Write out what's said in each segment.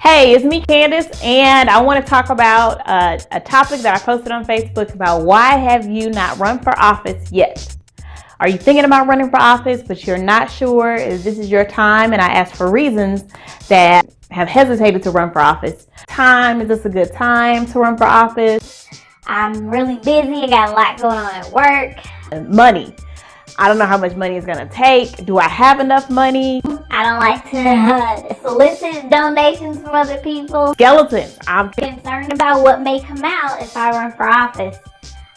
Hey, it's me, Candace, and I want to talk about uh, a topic that I posted on Facebook about why have you not run for office yet? Are you thinking about running for office, but you're not sure if this is your time? And I asked for reasons that have hesitated to run for office. Time, is this a good time to run for office? I'm really busy, I got a lot going on at work. Money. I don't know how much money it's gonna take. Do I have enough money? I don't like to uh, solicit donations from other people. Skeletons. I'm concerned about what may come out if I run for office.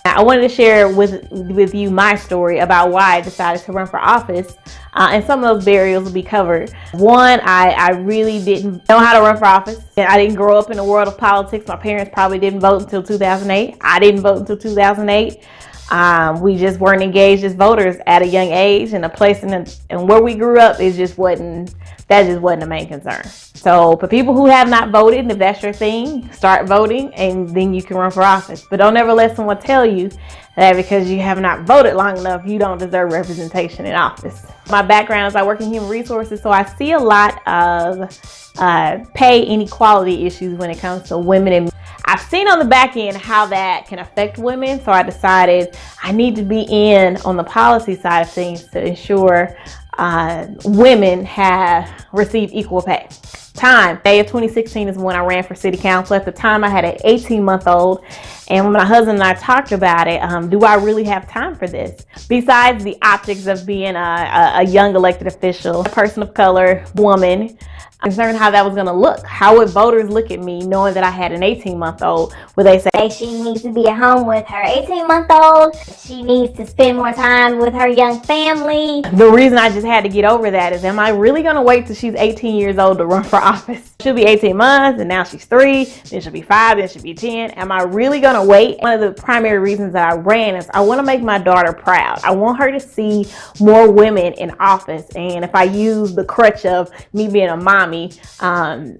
I wanted to share with with you my story about why I decided to run for office, uh, and some of those barriers will be covered. One, I, I really didn't know how to run for office, and I didn't grow up in the world of politics. My parents probably didn't vote until 2008. I didn't vote until 2008. Um, we just weren't engaged as voters at a young age and a place in the, and where we grew up is just wasn't that just wasn't the main concern. So for people who have not voted, and if that's your thing, start voting and then you can run for office. But don't ever let someone tell you that because you have not voted long enough, you don't deserve representation in office. My background is I work in human resources, so I see a lot of uh, pay inequality issues when it comes to women and I've seen on the back end how that can affect women, so I decided I need to be in on the policy side of things to ensure uh, women have received equal pay. Time, May of 2016 is when I ran for city council. At the time, I had an 18 month old, and when my husband and I talked about it, um, do I really have time for this? Besides the optics of being a, a, young elected official, a person of color, woman, concerned how that was going to look. How would voters look at me knowing that I had an 18 month old? Would they say she needs to be at home with her 18 month old? She needs to spend more time with her young family. The reason I just had to get over that is am I really going to wait till she's 18 years old to run for office? She'll be 18 months and now she's three, then she'll be five, then she'll be 10. Am I really to wait? One of the primary reasons that I ran is I want to make my daughter proud. I want her to see more women in office. And if I use the crutch of me being a mommy, um,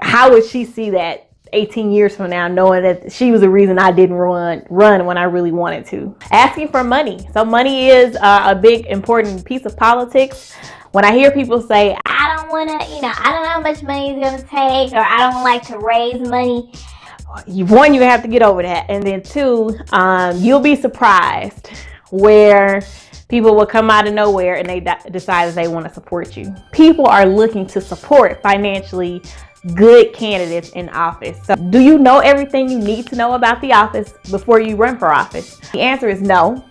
how would she see that 18 years from now knowing that she was the reason I didn't run run when I really wanted to. Asking for money. So money is uh, a big important piece of politics. When I hear people say, don't want to, you know, I don't know how much money it's going to take or I don't like to raise money. One, you have to get over that. And then two, um, you'll be surprised where people will come out of nowhere and they decide that they want to support you. People are looking to support financially good candidates in office. So do you know everything you need to know about the office before you run for office? The answer is no.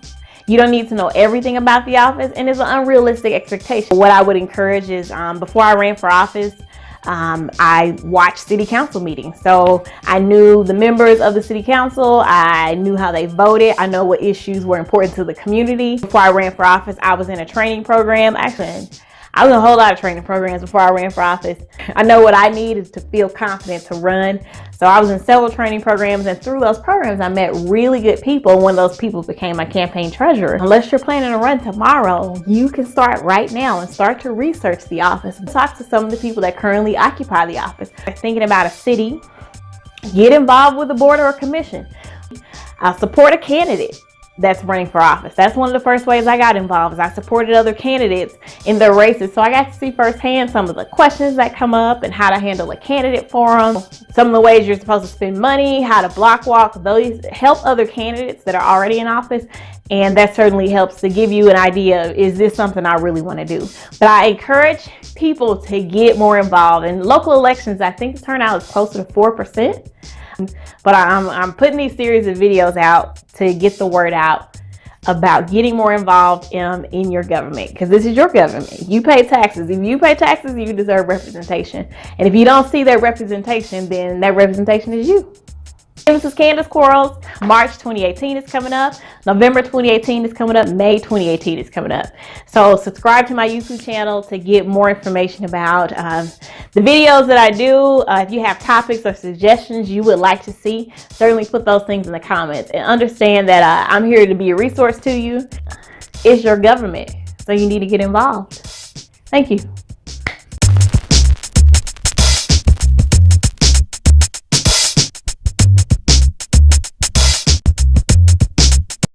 You don't need to know everything about the office and it's an unrealistic expectation. What I would encourage is um, before I ran for office, um, I watched city council meetings. So I knew the members of the city council. I knew how they voted. I know what issues were important to the community. Before I ran for office, I was in a training program. Actually, I was in a whole lot of training programs before I ran for office. I know what I need is to feel confident to run. So I was in several training programs and through those programs, I met really good people. One of those people became my campaign treasurer. Unless you're planning to run tomorrow, you can start right now and start to research the office and talk to some of the people that currently occupy the office. Thinking about a city, get involved with a board or a commission. Uh, support a candidate that's running for office. That's one of the first ways I got involved is I supported other candidates in their races. So I got to see firsthand some of the questions that come up and how to handle a candidate forum, some of the ways you're supposed to spend money, how to block walk, those help other candidates that are already in office. And that certainly helps to give you an idea of, is this something I really want to do? But I encourage people to get more involved in local elections. I think the turnout is closer to 4%. But I'm, I'm putting these series of videos out to get the word out about getting more involved in, in your government because this is your government. You pay taxes. If you pay taxes, you deserve representation. And if you don't see that representation, then that representation is you. This is Candace Quarles. March 2018 is coming up. November 2018 is coming up. May 2018 is coming up. So subscribe to my YouTube channel to get more information about um, the videos that I do. Uh, if you have topics or suggestions you would like to see, certainly put those things in the comments. And understand that uh, I'm here to be a resource to you. It's your government, so you need to get involved. Thank you.